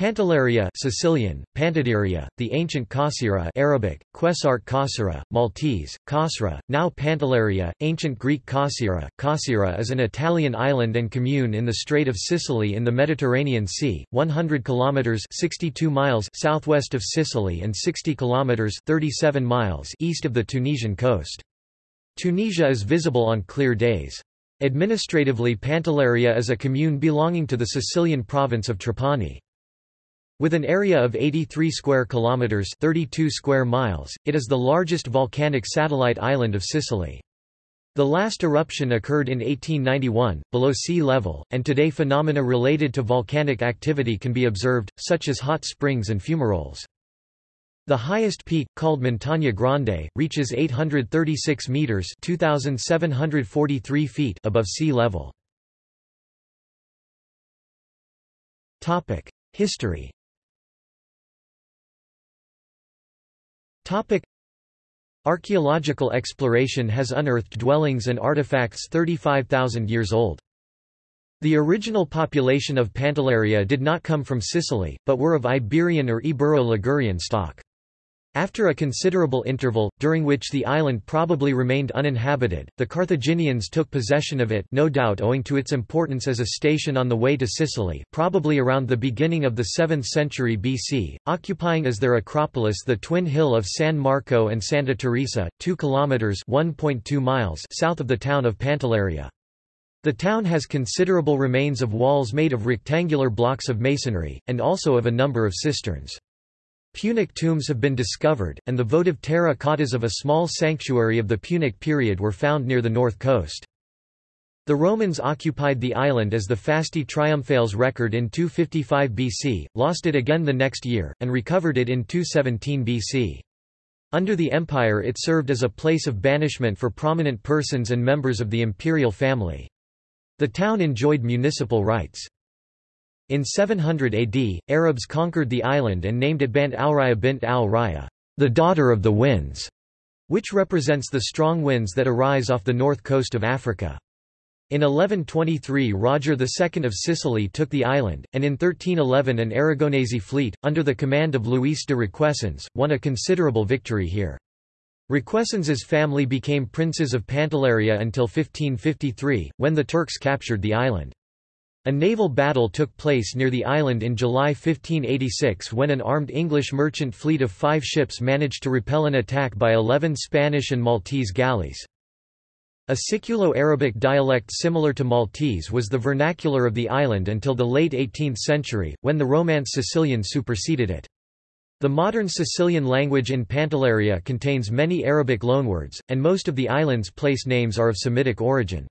Pantelleria Sicilian, Pantideria, the ancient Kasira Arabic, Quesart Kasira, Maltese, Kasra, now Pantelleria, ancient Greek Kasira. Kasira is an Italian island and commune in the Strait of Sicily in the Mediterranean Sea, 100 kilometers 62 miles southwest of Sicily and 60 kilometers 37 miles east of the Tunisian coast. Tunisia is visible on clear days. Administratively Pantelleria is a commune belonging to the Sicilian province of Trapani. With an area of 83 square kilometers, 32 square miles, it is the largest volcanic satellite island of Sicily. The last eruption occurred in 1891, below sea level, and today phenomena related to volcanic activity can be observed, such as hot springs and fumaroles. The highest peak, called Montagna Grande, reaches 836 meters (2743 feet) above sea level. Topic: History. Archaeological exploration has unearthed dwellings and artifacts 35,000 years old. The original population of Pantelleria did not come from Sicily, but were of Iberian or Ibero-Ligurian stock. After a considerable interval, during which the island probably remained uninhabited, the Carthaginians took possession of it no doubt owing to its importance as a station on the way to Sicily probably around the beginning of the 7th century BC, occupying as their acropolis the twin hill of San Marco and Santa Teresa, 2 kilometers (1.2 miles) south of the town of Pantelleria. The town has considerable remains of walls made of rectangular blocks of masonry, and also of a number of cisterns. Punic tombs have been discovered, and the votive terracottas of a small sanctuary of the Punic period were found near the north coast. The Romans occupied the island as the Fasti Triumphales record in 255 BC, lost it again the next year, and recovered it in 217 BC. Under the empire it served as a place of banishment for prominent persons and members of the imperial family. The town enjoyed municipal rights. In 700 AD, Arabs conquered the island and named it Bant al-Raya bint al-Raya, the daughter of the winds, which represents the strong winds that arise off the north coast of Africa. In 1123 Roger II of Sicily took the island, and in 1311 an Aragonese fleet, under the command of Luis de Requesens, won a considerable victory here. Requesens's family became princes of Pantelleria until 1553, when the Turks captured the island. A naval battle took place near the island in July 1586 when an armed English merchant fleet of five ships managed to repel an attack by eleven Spanish and Maltese galleys. A Siculo-Arabic dialect similar to Maltese was the vernacular of the island until the late 18th century, when the Romance Sicilian superseded it. The modern Sicilian language in Pantelleria contains many Arabic loanwords, and most of the island's place names are of Semitic origin.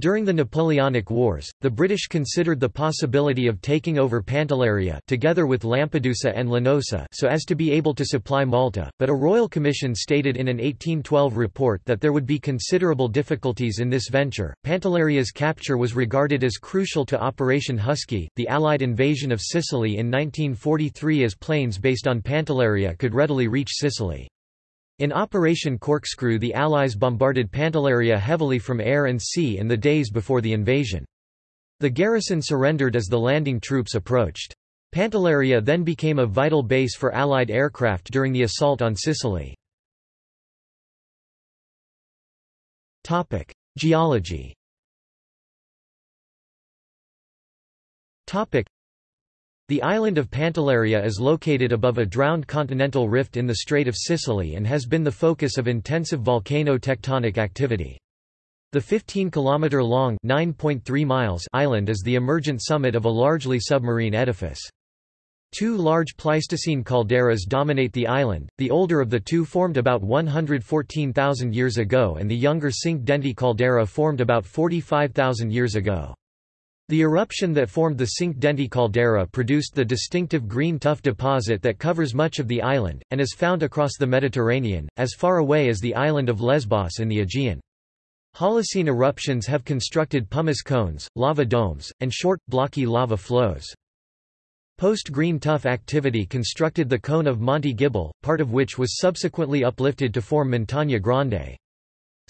During the Napoleonic Wars, the British considered the possibility of taking over Pantelleria together with Lampedusa and Linosa so as to be able to supply Malta, but a royal commission stated in an 1812 report that there would be considerable difficulties in this venture. Pantelleria's capture was regarded as crucial to Operation Husky, the Allied invasion of Sicily in 1943 as planes based on Pantelleria could readily reach Sicily. In Operation Corkscrew the Allies bombarded Pantelleria heavily from air and sea in the days before the invasion. The garrison surrendered as the landing troops approached. Pantelleria then became a vital base for Allied aircraft during the assault on Sicily. Geology the island of Pantelleria is located above a drowned continental rift in the Strait of Sicily and has been the focus of intensive volcano-tectonic activity. The 15-kilometre-long island is the emergent summit of a largely submarine edifice. Two large Pleistocene calderas dominate the island, the older of the two formed about 114,000 years ago and the younger Cinque Denti caldera formed about 45,000 years ago. The eruption that formed the Cinque Denti caldera produced the distinctive green tuff deposit that covers much of the island, and is found across the Mediterranean, as far away as the island of Lesbos in the Aegean. Holocene eruptions have constructed pumice cones, lava domes, and short, blocky lava flows. Post-green tuff activity constructed the cone of Monte Gibele, part of which was subsequently uplifted to form Montagna Grande.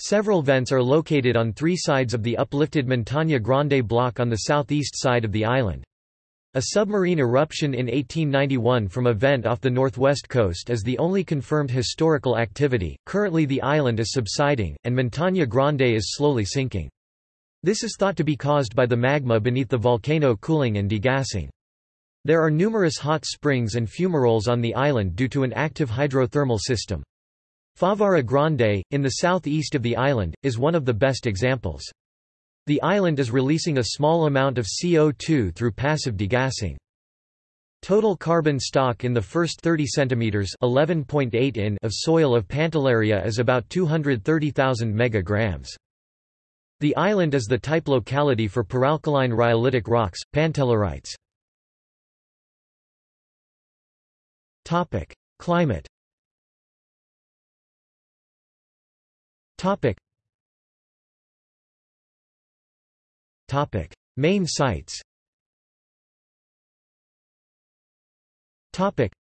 Several vents are located on three sides of the uplifted Montagna Grande block on the southeast side of the island. A submarine eruption in 1891 from a vent off the northwest coast is the only confirmed historical activity. Currently, the island is subsiding, and Montagna Grande is slowly sinking. This is thought to be caused by the magma beneath the volcano cooling and degassing. There are numerous hot springs and fumaroles on the island due to an active hydrothermal system. Favara Grande, in the southeast of the island, is one of the best examples. The island is releasing a small amount of CO2 through passive degassing. Total carbon stock in the first 30 cm (11.8 in) of soil of Pantelleria is about 230,000 megagrams. The island is the type locality for peralkaline rhyolitic rocks, pantellerites. Topic: Climate. Topic: Topic: Main sites. Topic.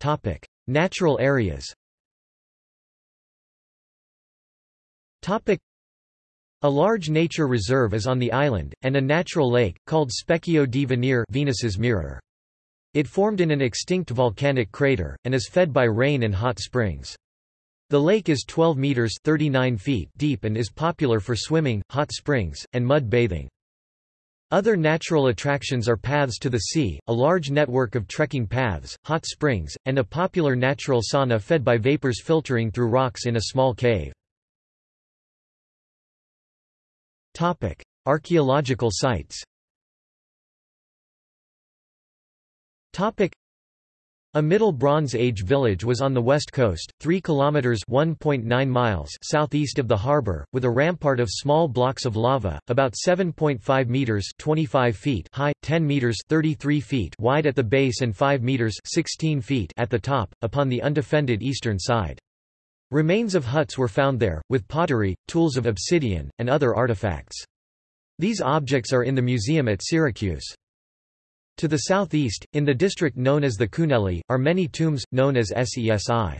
Topic: Natural areas. Topic. A large nature reserve is on the island, and a natural lake, called Specchio di Venere Venus's mirror. It formed in an extinct volcanic crater, and is fed by rain and hot springs. The lake is 12 meters 39 feet deep and is popular for swimming, hot springs, and mud bathing. Other natural attractions are paths to the sea, a large network of trekking paths, hot springs, and a popular natural sauna fed by vapors filtering through rocks in a small cave. Archaeological sites. Topic: a Middle Bronze Age village was on the west coast, 3 kilometers (1.9 miles) southeast of the harbor, with a rampart of small blocks of lava, about 7.5 meters (25 feet) high, 10 meters (33 feet) wide at the base and 5 meters (16 feet) at the top, upon the undefended eastern side. Remains of huts were found there, with pottery, tools of obsidian, and other artifacts. These objects are in the museum at Syracuse. To the southeast, in the district known as the Cunelli, are many tombs, known as Sesi.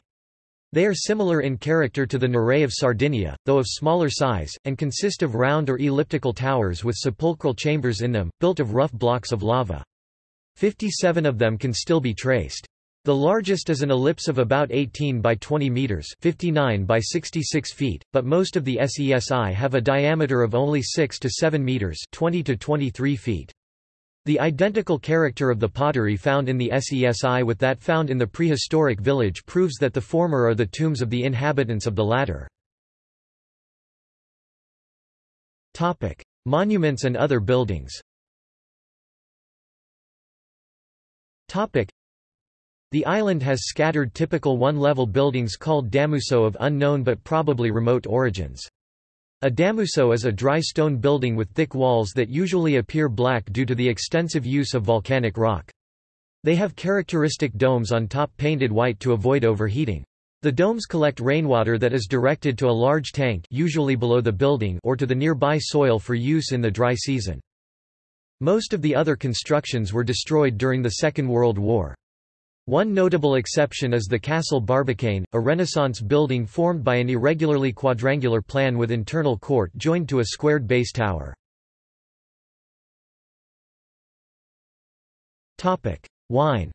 They are similar in character to the Nuraghi of Sardinia, though of smaller size, and consist of round or elliptical towers with sepulchral chambers in them, built of rough blocks of lava. Fifty-seven of them can still be traced. The largest is an ellipse of about 18 by 20 meters, 59 by 66 feet, but most of the SESI have a diameter of only 6 to 7 meters, 20 to 23 feet. The identical character of the pottery found in the SESI with that found in the prehistoric village proves that the former are the tombs of the inhabitants of the latter. Monuments and other buildings The island has scattered typical one-level buildings called damuso of unknown but probably remote origins. A damuso is a dry stone building with thick walls that usually appear black due to the extensive use of volcanic rock. They have characteristic domes on top painted white to avoid overheating. The domes collect rainwater that is directed to a large tank usually below the building or to the nearby soil for use in the dry season. Most of the other constructions were destroyed during the Second World War. One notable exception is the Castle Barbacane, a Renaissance building formed by an irregularly quadrangular plan with internal court joined to a squared base tower. Wine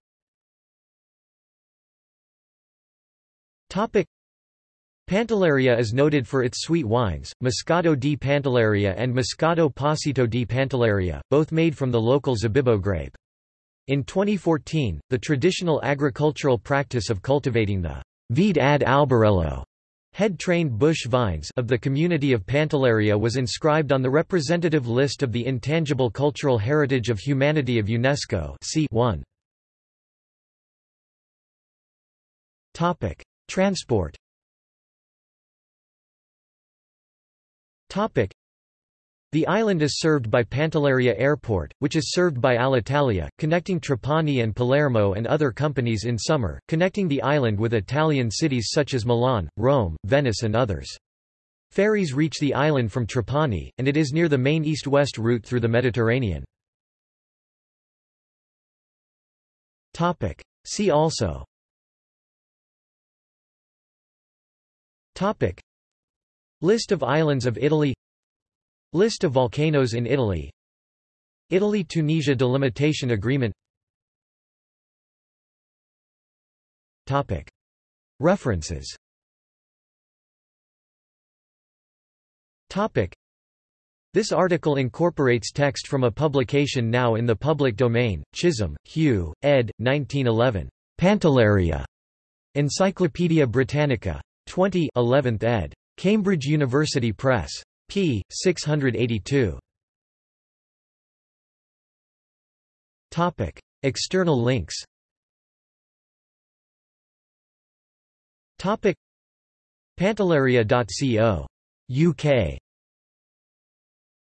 Pantelleria is noted for its sweet wines, Moscato di Pantelleria and Moscato Passito di Pantelleria, both made from the local Zabibbo grape. In 2014, the traditional agricultural practice of cultivating the vite ad alberello head-trained bush vines of the community of Pantelleria was inscribed on the representative list of the Intangible Cultural Heritage of Humanity of UNESCO c. 1. Transport the island is served by Pantelleria Airport, which is served by Alitalia, connecting Trapani and Palermo and other companies in summer, connecting the island with Italian cities such as Milan, Rome, Venice and others. Ferries reach the island from Trapani, and it is near the main east-west route through the Mediterranean. See also List of islands of Italy List of volcanoes in Italy Italy–Tunisia delimitation agreement Topic. References Topic. This article incorporates text from a publication now in the public domain, Chisholm, Hugh, ed. 1911. Pantelleria. Encyclopædia Britannica. 20 11th ed. Cambridge University Press. P. 682. External links Pantelleria.co. UK